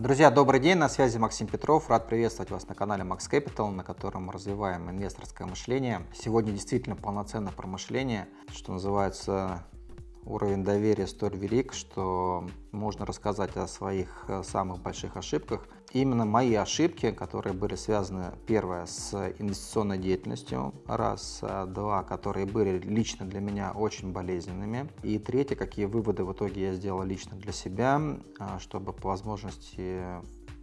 Друзья, добрый день, на связи Максим Петров. Рад приветствовать вас на канале Max Capital, на котором мы развиваем инвесторское мышление. Сегодня действительно полноценное промышление, что называется уровень доверия столь велик, что можно рассказать о своих э, самых больших ошибках. Именно мои ошибки, которые были связаны, первое, с инвестиционной деятельностью, раз, а два, которые были лично для меня очень болезненными, и третье, какие выводы в итоге я сделал лично для себя, а, чтобы по возможности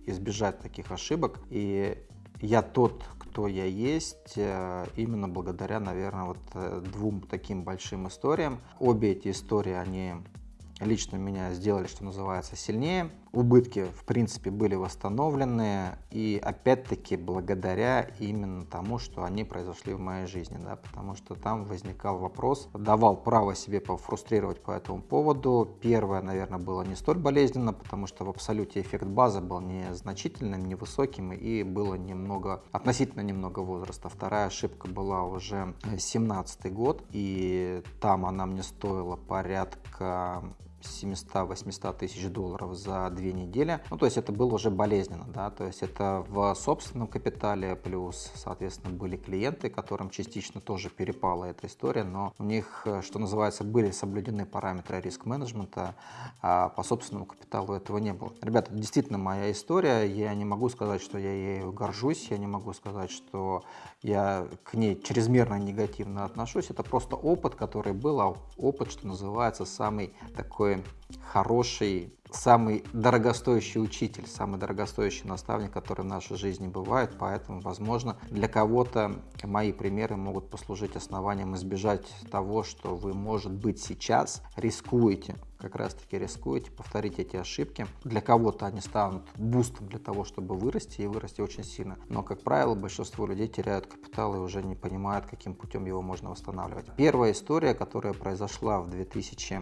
избежать таких ошибок. И я тот, кто я есть, э, именно благодаря, наверное, вот э, двум таким большим историям. Обе эти истории, они лично меня сделали, что называется, сильнее. Убытки, в принципе, были восстановлены, и опять-таки благодаря именно тому, что они произошли в моей жизни, да, потому что там возникал вопрос, давал право себе пофрустрировать по этому поводу. Первое, наверное, было не столь болезненно, потому что в абсолюте эффект базы был незначительным, невысоким, и было немного, относительно немного возраста. Вторая ошибка была уже 17 год, и там она мне стоила порядка 700-800 тысяч долларов за две недели. Ну, то есть это было уже болезненно, да, то есть это в собственном капитале, плюс, соответственно, были клиенты, которым частично тоже перепала эта история, но у них, что называется, были соблюдены параметры риск-менеджмента, а по собственному капиталу этого не было. Ребята, действительно моя история, я не могу сказать, что я ею горжусь, я не могу сказать, что я к ней чрезмерно негативно отношусь, это просто опыт, который был, а опыт, что называется, самый такой хороший, самый дорогостоящий учитель, самый дорогостоящий наставник, который в нашей жизни бывает. Поэтому, возможно, для кого-то мои примеры могут послужить основанием избежать того, что вы, может быть, сейчас рискуете как раз таки рискуете повторить эти ошибки. Для кого-то они станут бустом для того, чтобы вырасти и вырасти очень сильно. Но, как правило, большинство людей теряют капитал и уже не понимают, каким путем его можно восстанавливать. Первая история, которая произошла в 2000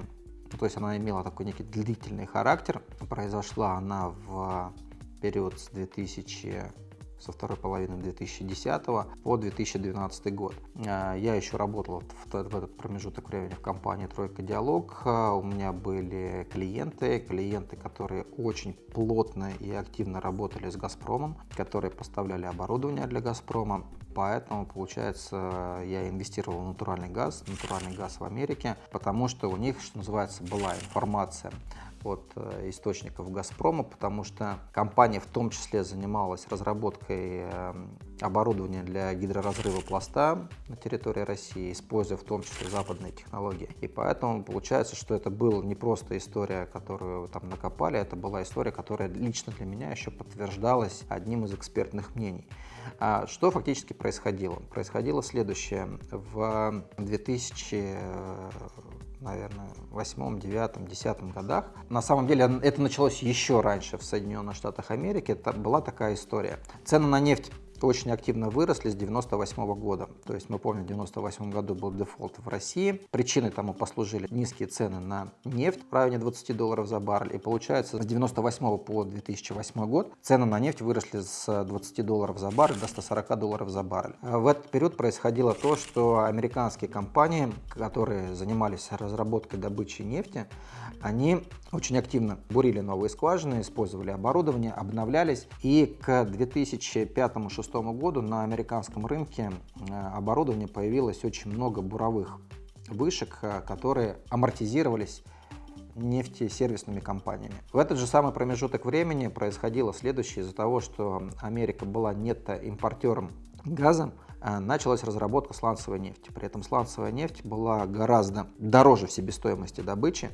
ну, то есть она имела такой некий длительный характер. Произошла она в период с 2000 со второй половины 2010 по 2012 год. А, я еще работал в, в этот промежуток времени в компании «Тройка Диалог». А, у меня были клиенты, клиенты, которые очень плотно и активно работали с «Газпромом», которые поставляли оборудование для «Газпрома». Поэтому, получается, я инвестировал в натуральный газ, натуральный газ в Америке, потому что у них, что называется, была информация от э, источников «Газпрома», потому что компания в том числе занималась разработкой эм, оборудования для гидроразрыва пласта на территории России, используя в том числе западные технологии. И поэтому получается, что это была не просто история, которую там накопали, это была история, которая лично для меня еще подтверждалась одним из экспертных мнений. А что фактически происходило? Происходило следующее. В 2000 наверное, восьмом, девятом, десятом годах. На самом деле это началось еще раньше в Соединенных Штатах Америки. Это была такая история. Цены на нефть очень активно выросли с 98 года. То есть мы помним, в 98 году был дефолт в России. Причиной тому послужили низкие цены на нефть в районе 20 долларов за баррель. И получается, с 98 по 2008 год цены на нефть выросли с 20 долларов за баррель до 140 долларов за баррель. В этот период происходило то, что американские компании, которые занимались разработкой добычи нефти, они очень активно бурили новые скважины, использовали оборудование, обновлялись. И к 2005-2006 году на американском рынке э, оборудования появилось очень много буровых вышек, э, которые амортизировались нефтесервисными компаниями. В этот же самый промежуток времени происходило следующее. Из-за того, что Америка была нетто-импортером газа, началась разработка сланцевой нефти. При этом сланцевая нефть была гораздо дороже в себестоимости добычи.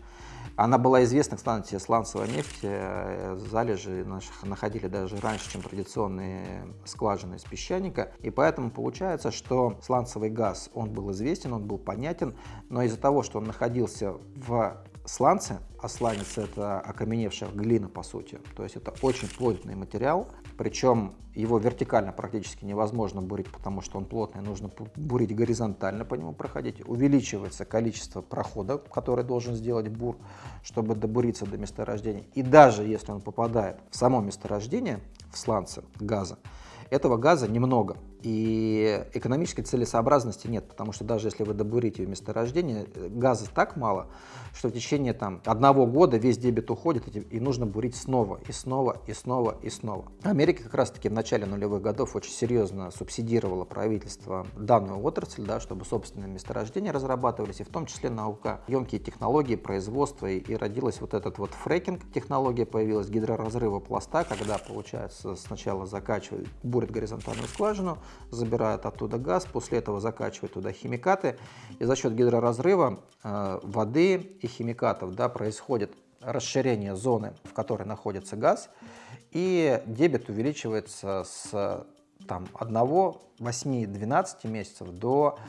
Она была известна, кстати, сланцевая нефть, э, залежи наших находили даже раньше, чем традиционные скважины из песчаника. И поэтому получается, что сланцевый газ, он был известен, он был понятен, но из-за того, что он находился в сланцы, а сланец это окаменевшая глина по сути, то есть это очень плотный материал, причем его вертикально практически невозможно бурить, потому что он плотный, нужно бурить горизонтально по нему проходить, увеличивается количество прохода, который должен сделать бур, чтобы добуриться до месторождения, и даже если он попадает в само месторождение, в сланцы газа, этого газа немного, И экономической целесообразности нет, потому что даже если вы добурите месторождение, газа так мало, что в течение там, одного года весь дебет уходит, и нужно бурить снова, и снова, и снова, и снова. Америка как раз-таки в начале нулевых годов очень серьезно субсидировала правительство данную отрасль, да, чтобы собственные месторождения разрабатывались, и в том числе наука, емкие технологии производства, и, и родилась вот этот вот фрекинг технология появилась, гидроразрыва пласта, когда, получается, сначала закачивают, бурят горизонтальную скважину, забирают оттуда газ, после этого закачивают туда химикаты, и за счет гидроразрыва э, воды и химикатов да, происходит расширение зоны, в которой находится газ, и дебет увеличивается с там, 1, 8, 12 месяцев до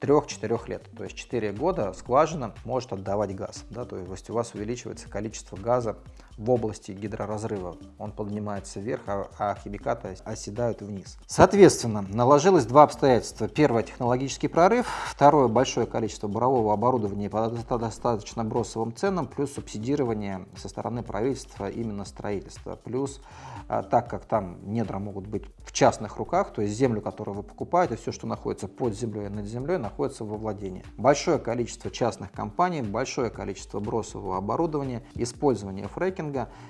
3-4 лет. То есть 4 года скважина может отдавать газ. Да, то есть у вас увеличивается количество газа в области гидроразрыва. Он поднимается вверх, а, а химикаты оседают вниз. Соответственно, наложилось два обстоятельства. Первое – технологический прорыв. Второе – большое количество бурового оборудования по достаточно бросовым ценам, плюс субсидирование со стороны правительства именно строительства. Плюс, а, так как там недра могут быть в частных руках, то есть землю, которую вы покупаете, все, что находится под землей и над землей, находится во владении. Большое количество частных компаний, большое количество бросового оборудования, использование фрекинга,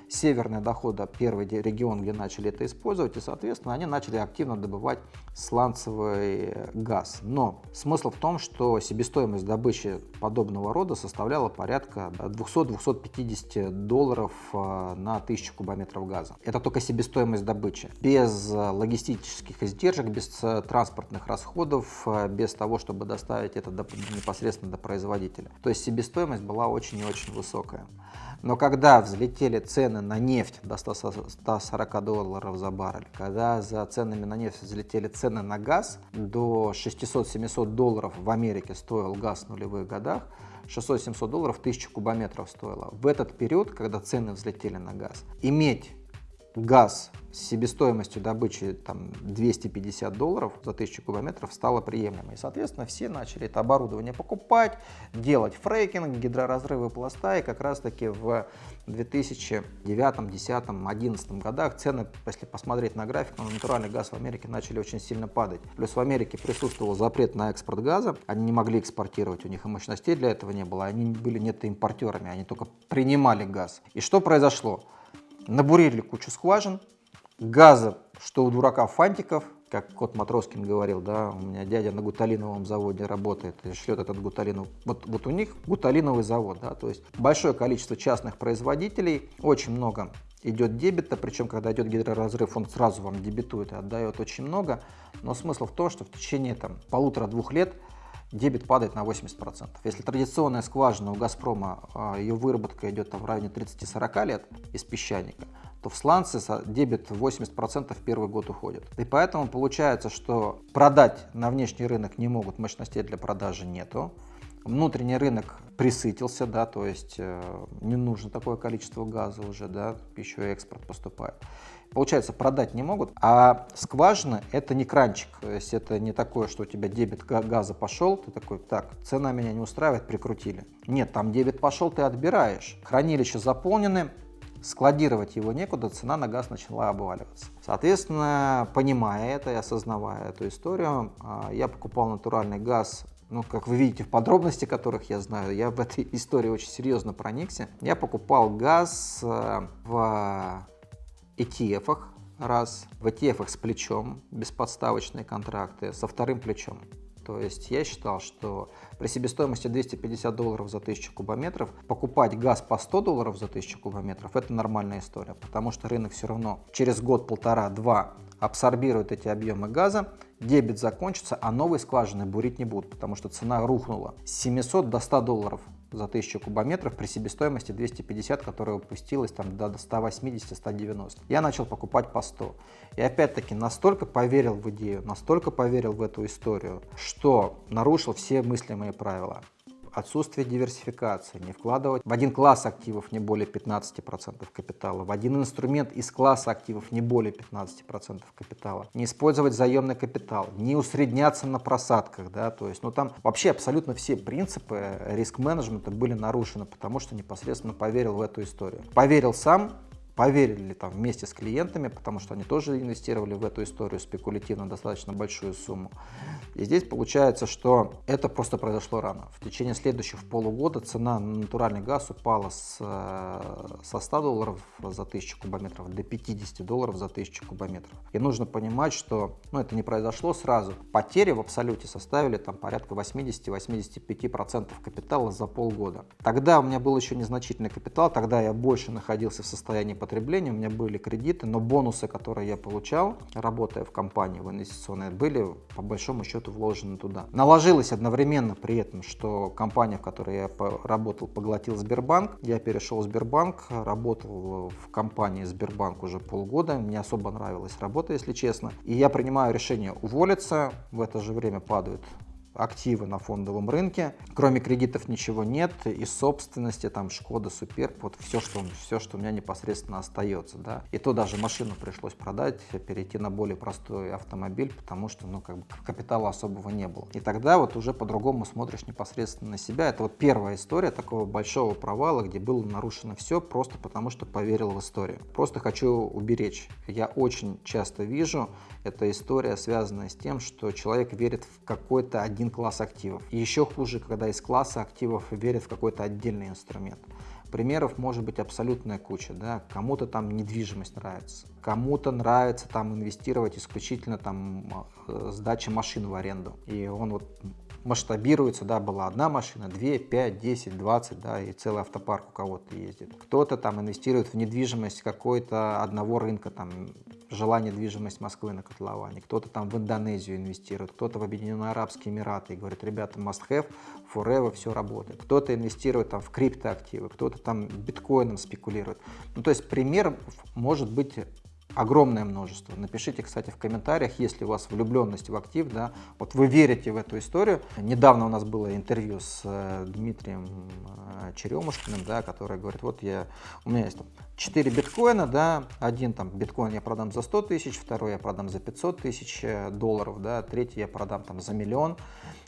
северная дохода первый регион, где начали это использовать, и, соответственно, они начали активно добывать сланцевый газ. Но смысл в том, что себестоимость добычи подобного рода составляла порядка 200-250 долларов э, на 1000 кубометров газа. Это только себестоимость добычи. Без логистических издержек, без транспортных расходов, э, без того, чтобы доставить это до, непосредственно до производителя. То есть себестоимость была очень и очень высокая. Но когда взлетели цены на нефть до 140 долларов за баррель, когда за ценами на нефть взлетели цены на газ, до 600-700 долларов в Америке стоил газ в нулевых годах, 600-700 долларов 1000 кубометров стоило. В этот период, когда цены взлетели на газ, иметь газ с себестоимостью добычи там, 250 долларов за 1000 кубометров стало приемлемо. И, соответственно, все начали это оборудование покупать, делать фрейкинг, гидроразрывы пласта. И как раз-таки в 2009, 2010, 2011 годах цены, если посмотреть на график, на натуральный газ в Америке начали очень сильно падать. Плюс в Америке присутствовал запрет на экспорт газа. Они не могли экспортировать, у них и мощностей для этого не было. Они были нет импортерами, они только принимали газ. И что произошло? Набурили кучу скважин, газа, что у дурака фантиков, как кот Матроскин говорил, да, у меня дядя на гуталиновом заводе работает и шлет этот гуталинов. Вот, вот у них гуталиновый завод, да, то есть большое количество частных производителей, очень много идет дебета, причем когда идет гидроразрыв, он сразу вам дебетует и отдает очень много, но смысл в том, что в течение там полутора-двух лет дебет падает на 80%. Если традиционная скважина у «Газпрома», а, ее выработка идет там в районе 30-40 лет из песчаника, то в сланце дебет 80% в первый год уходит. И поэтому получается, что продать на внешний рынок не могут, мощностей для продажи нету. Внутренний рынок присытился, да, то есть э, не нужно такое количество газа уже, да, еще и экспорт поступает. Получается, продать не могут, а скважина это не кранчик, то есть это не такое, что у тебя дебет газа пошел, ты такой, так, цена меня не устраивает, прикрутили. Нет, там дебет пошел, ты отбираешь. Хранилища заполнены, складировать его некуда, цена на газ начала обваливаться. Соответственно, понимая это и осознавая эту историю, а, я покупал натуральный газ ну, как вы видите в подробности, которых я знаю, я в этой истории очень серьезно проникся. Я покупал газ э, в ETF раз, в ETF с плечом, бесподставочные контракты, со вторым плечом. То есть я считал, что при себестоимости 250 долларов за 1000 кубометров покупать газ по 100 долларов за 1000 кубометров – это нормальная история, потому что рынок все равно через год, полтора, два абсорбирует эти объемы газа, дебет закончится, а новые скважины бурить не будут, потому что цена рухнула с 700 до 100 долларов за 1000 кубометров при себестоимости 250, которая опустилась там до 180-190. Я начал покупать по 100. И опять-таки настолько поверил в идею, настолько поверил в эту историю, что нарушил все мыслимые правила отсутствие диверсификации, не вкладывать в один класс активов не более 15% капитала, в один инструмент из класса активов не более 15% капитала, не использовать заемный капитал, не усредняться на просадках, да, то есть, ну там вообще абсолютно все принципы риск-менеджмента были нарушены, потому что непосредственно поверил в эту историю. Поверил сам, поверили там вместе с клиентами, потому что они тоже инвестировали в эту историю спекулятивно достаточно большую сумму. И здесь получается, что это просто произошло рано. В течение следующих полугода цена на натуральный газ упала с, э, со 100 долларов за 1000 кубометров до 50 долларов за 1000 кубометров. И нужно понимать, что ну, это не произошло сразу. Потери в абсолюте составили там порядка 80-85% капитала за полгода. Тогда у меня был еще незначительный капитал, тогда я больше находился в состоянии потребления, у меня были кредиты, но бонусы, которые я получал, работая в компании в инвестиционной, были по большому счету вложены туда. Наложилось одновременно при этом, что компания, в которой я работал, поглотил Сбербанк. Я перешел в Сбербанк, работал в компании Сбербанк уже полгода. Мне особо нравилась работа, если честно. И я принимаю решение уволиться. В это же время падают активы на фондовом рынке. Кроме кредитов ничего нет, и собственности, там Шкода, Суперб, вот все, что, все, что у меня непосредственно остается. Да. И то даже машину пришлось продать, перейти на более простой автомобиль, потому что ну, как бы капитала особого не было. И тогда вот уже по-другому смотришь непосредственно на себя. Это вот первая история такого большого провала, где было нарушено все просто потому, что поверил в историю. Просто хочу уберечь. Я очень часто вижу, эта история связанная с тем, что человек верит в какой-то один класс активов. Еще хуже, когда из класса активов верит в какой-то отдельный инструмент. Примеров может быть абсолютная куча. Да? Кому-то там недвижимость нравится, кому-то нравится там инвестировать исключительно там э, сдача машин в аренду. И он вот масштабируется, да, была одна машина, 2, 5, 10, 20, да, и целый автопарк у кого-то ездит. Кто-то там инвестирует в недвижимость какой-то одного рынка, там, жила недвижимость Москвы на котловане, кто-то там в Индонезию инвестирует, кто-то в Объединенные Арабские Эмираты и говорит, ребята, must have, forever, все работает. Кто-то инвестирует там в криптоактивы, кто-то там биткоином спекулирует. Ну, то есть пример может быть огромное множество. Напишите, кстати, в комментариях, если у вас влюбленность в актив, да, вот вы верите в эту историю. Недавно у нас было интервью с э, Дмитрием э, Черемушкиным, да, который говорит, вот я, у меня есть там 4 биткоина, да, один там биткоин я продам за 100 тысяч, второй я продам за 500 тысяч э, долларов, да, третий я продам там за миллион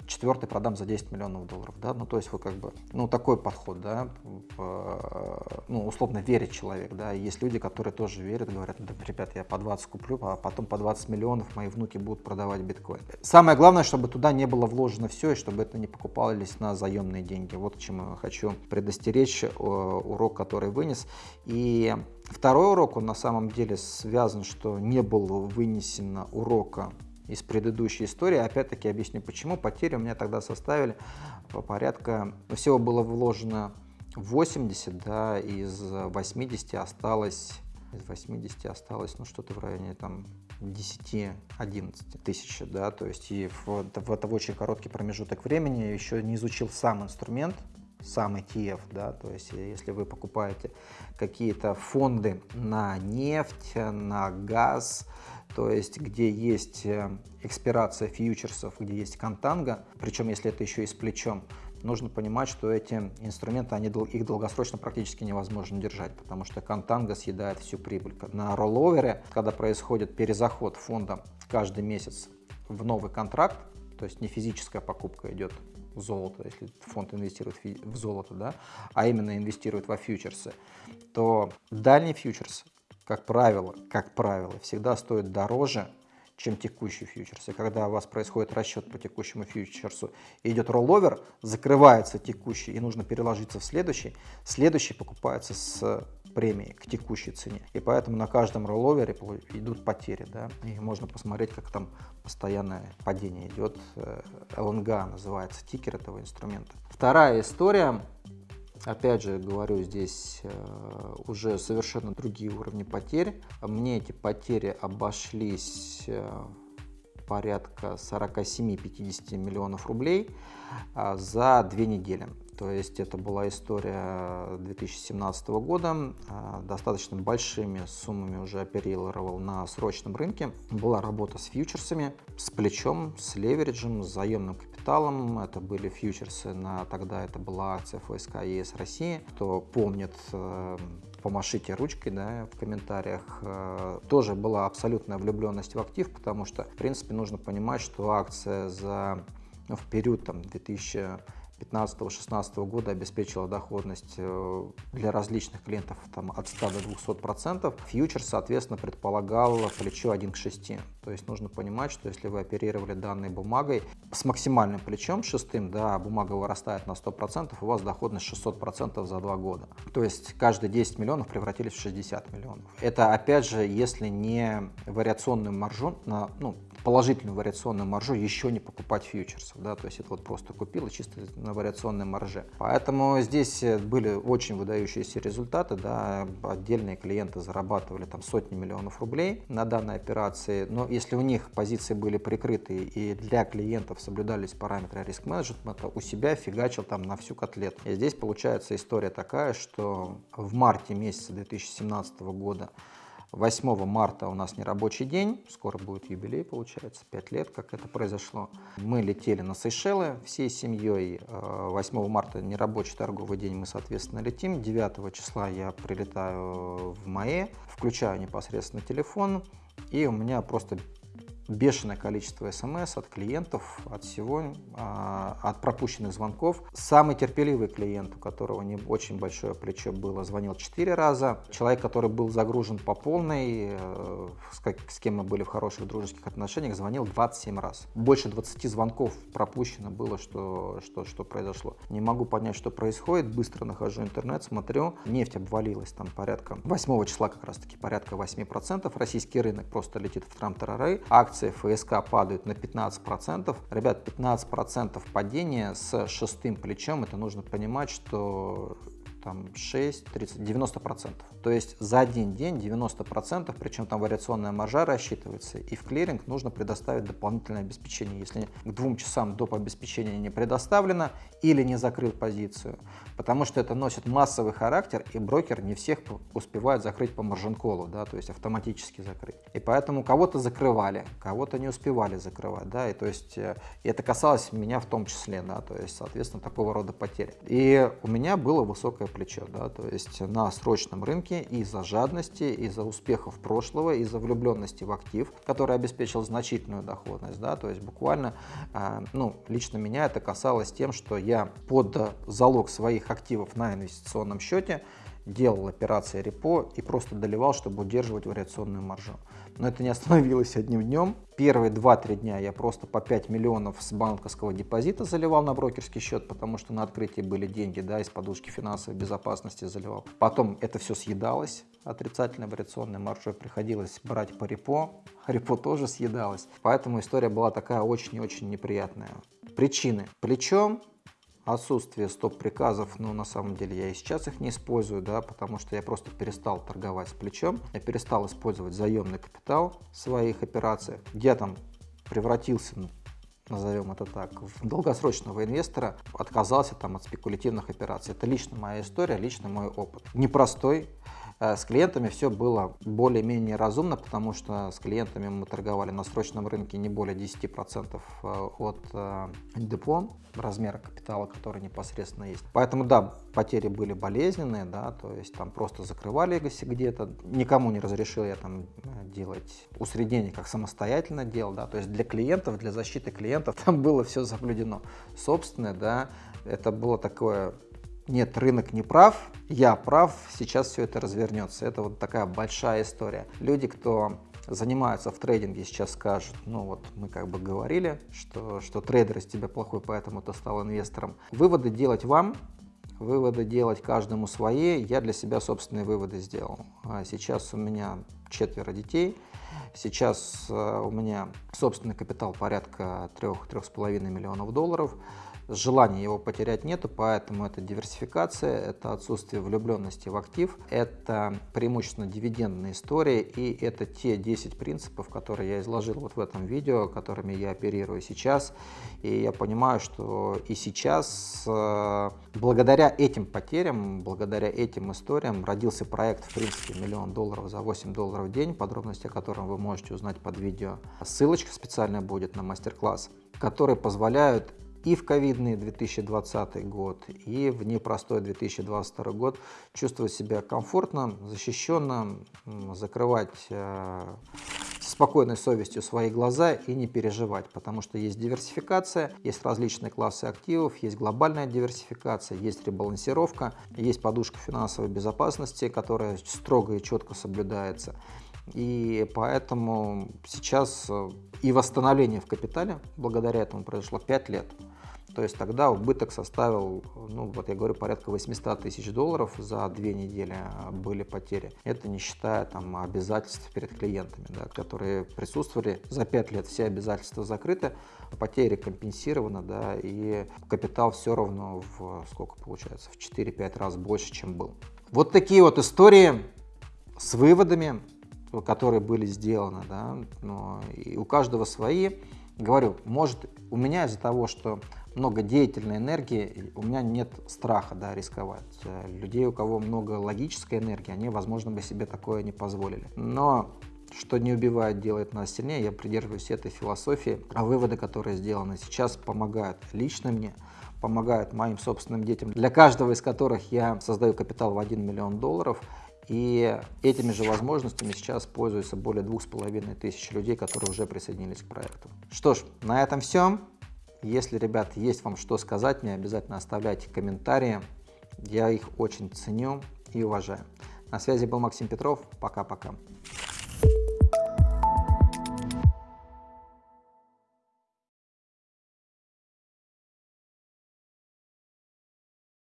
четвертый продам за 10 миллионов долларов, да, ну то есть вот как бы, ну такой подход, да, ну условно верит человек, да, есть люди, которые тоже верят, говорят, да, ребят, я по 20 куплю, а потом по 20 миллионов мои внуки будут продавать биткоин. Самое главное, чтобы туда не было вложено все, и чтобы это не покупались на заемные деньги, вот к чему хочу предостеречь, урок, который вынес, и Второй урок, он на самом деле связан, что не было вынесено урока из предыдущей истории. Опять-таки объясню почему. Потери у меня тогда составили порядка, всего было вложено 80, да, из 80 осталось, из 80 осталось, ну, что-то в районе там 10-11 тысяч, да, то есть и в, в это очень короткий промежуток времени еще не изучил сам инструмент, сам ETF, да, то есть если вы покупаете какие-то фонды на нефть, на газ, то есть где есть э, экспирация фьючерсов, где есть контанга, причем если это еще и с плечом, нужно понимать, что эти инструменты, они, их долгосрочно практически невозможно держать, потому что контанга съедает всю прибыль. На ролловере, когда происходит перезаход фонда каждый месяц в новый контракт, то есть не физическая покупка идет в золото, если фонд инвестирует в золото, да, а именно инвестирует во фьючерсы, то дальний фьючерс как правило, как правило, всегда стоит дороже, чем текущий фьючерс. И когда у вас происходит расчет по текущему фьючерсу и идет ролловер, закрывается текущий и нужно переложиться в следующий, следующий покупается с премией к текущей цене. И поэтому на каждом ролловере идут потери. Да? И можно посмотреть, как там постоянное падение идет. ЛНГ называется тикер этого инструмента. Вторая история Опять же, говорю, здесь э, уже совершенно другие уровни потерь. Мне эти потери обошлись э, порядка 47-50 миллионов рублей а, за две недели. То есть это была история 2017 года, а, достаточно большими суммами уже оперировал на срочном рынке. Была работа с фьючерсами, с плечом, с левериджем, с заемным капиталом. Это были фьючерсы на тогда это была акция ФСК ЕС России. Кто помнит, э, помашите ручкой да, в комментариях. Э, тоже была абсолютная влюбленность в актив, потому что, в принципе, нужно понимать, что акция за ну, в период там, 2000 2015-2016 года обеспечила доходность э, для различных клиентов там, от 100 до 200 процентов. Фьючер, соответственно, предполагал плечо 1 к 6. То есть нужно понимать, что если вы оперировали данной бумагой с максимальным плечом шестым, да, бумага вырастает на 100 процентов, у вас доходность 600 процентов за два года. То есть каждые 10 миллионов превратились в 60 миллионов. Это, опять же, если не вариационную маржу, на, ну, положительную вариационную маржу еще не покупать фьючерсов, да, то есть это вот просто купил и чисто на вариационной марже. Поэтому здесь э, были очень выдающиеся результаты, да, отдельные клиенты зарабатывали там сотни миллионов рублей на данной операции, но если у них позиции были прикрыты и для клиентов соблюдались параметры риск-менеджмента, у себя фигачил там на всю котлету. И здесь получается история такая, что в марте месяца 2017 года 8 марта у нас не рабочий день, скоро будет юбилей, получается, 5 лет, как это произошло. Мы летели на Сейшелы всей семьей. 8 э, марта не рабочий торговый день, мы, соответственно, летим. 9 числа я прилетаю в МАЭ, включаю непосредственно телефон, и у меня просто бешеное количество смс от клиентов, от всего, а, от пропущенных звонков. Самый терпеливый клиент, у которого не очень большое плечо было, звонил 4 раза. Человек, который был загружен по полной, э, с кем мы были в хороших дружеских отношениях, звонил 27 раз. Больше 20 звонков пропущено было, что, что, что произошло. Не могу понять, что происходит. Быстро нахожу интернет, смотрю. Нефть обвалилась там порядка 8 числа как раз таки порядка 8%. Российский рынок просто летит в трам-тарары. Акции акции ФСК падают на 15%. Ребят, 15% падения с шестым плечом, это нужно понимать, что там 6, 30, 90%. То есть за один день 90%, причем там вариационная маржа рассчитывается, и в клиринг нужно предоставить дополнительное обеспечение. Если к двум часам доп. обеспечения не предоставлено или не закрыл позицию, потому что это носит массовый характер, и брокер не всех успевает закрыть по маржин-колу, да, то есть автоматически закрыть. И поэтому кого-то закрывали, кого-то не успевали закрывать, да, и то есть э, и это касалось меня в том числе, да, то есть, соответственно, такого рода потери. И у меня было высокое плечо, да, то есть на срочном рынке из-за жадности, из-за успехов прошлого, из-за влюбленности в актив, который обеспечил значительную доходность, да, то есть буквально, э, ну, лично меня это касалось тем, что я под залог своих активов на инвестиционном счете делал операции репо и просто доливал, чтобы удерживать вариационную маржу. Но это не остановилось одним днем. Первые 2-3 дня я просто по 5 миллионов с банковского депозита заливал на брокерский счет, потому что на открытии были деньги, да, из подушки финансовой безопасности заливал. Потом это все съедалось, отрицательной вариационной маржой приходилось брать по репо, репо тоже съедалось. Поэтому история была такая очень и очень неприятная. Причины. Плечо отсутствие стоп-приказов, но на самом деле я и сейчас их не использую, да, потому что я просто перестал торговать с плечом, я перестал использовать заемный капитал в своих операциях. Я там превратился назовем это так, в долгосрочного инвестора отказался там от спекулятивных операций. Это лично моя история, лично мой опыт. Непростой, с клиентами все было более-менее разумно, потому что с клиентами мы торговали на срочном рынке не более 10% э, от э, депо, размера капитала, который непосредственно есть. Поэтому, да, потери были болезненные, да, то есть там просто закрывали где-то. Никому не разрешил я там делать усреднение, как самостоятельно делал, да, то есть для клиентов, для защиты клиентов там было все соблюдено. Собственное, да, это было такое нет, рынок не прав, я прав, сейчас все это развернется. Это вот такая большая история. Люди, кто занимаются в трейдинге, сейчас скажут, ну вот мы как бы говорили, что, что трейдер из тебя плохой, поэтому ты стал инвестором. Выводы делать вам, выводы делать каждому свои. Я для себя собственные выводы сделал. А сейчас у меня четверо детей. Сейчас э, у меня собственный капитал порядка 3-3,5 миллионов долларов желания его потерять нету, поэтому это диверсификация, это отсутствие влюбленности в актив, это преимущественно дивидендная история и это те 10 принципов, которые я изложил вот в этом видео, которыми я оперирую сейчас. И я понимаю, что и сейчас э, благодаря этим потерям, благодаря этим историям родился проект, в принципе, миллион долларов за 8 долларов в день, подробности о котором вы можете узнать под видео. Ссылочка специальная будет на мастер-класс, которые позволяют и в ковидный 2020 год, и в непростой 2022 год чувствовать себя комфортно, защищенно, закрывать э, спокойной совестью свои глаза и не переживать, потому что есть диверсификация, есть различные классы активов, есть глобальная диверсификация, есть ребалансировка, есть подушка финансовой безопасности, которая строго и четко соблюдается. И поэтому сейчас э, и восстановление в капитале благодаря этому произошло 5 лет. То есть тогда убыток составил, ну вот я говорю, порядка 800 тысяч долларов за две недели были потери. Это не считая там обязательств перед клиентами, да, которые присутствовали. За 5 лет все обязательства закрыты, потери компенсированы, да, и капитал все равно в сколько получается, в 4-5 раз больше, чем был. Вот такие вот истории с выводами, которые были сделаны, да, но и у каждого свои. Говорю, может у меня из-за того, что много деятельной энергии, у меня нет страха да, рисковать. Э, людей, у кого много логической энергии, они, возможно, бы себе такое не позволили. Но что не убивает, делает нас сильнее, я придерживаюсь этой философии, а выводы, которые сделаны сейчас, помогают лично мне, помогают моим собственным детям, для каждого из которых я создаю капитал в 1 миллион долларов, и этими же возможностями сейчас пользуются более двух с половиной тысяч людей, которые уже присоединились к проекту. Что ж, на этом все. Если, ребят, есть вам что сказать, мне обязательно оставляйте комментарии. Я их очень ценю и уважаю. На связи был Максим Петров. Пока-пока.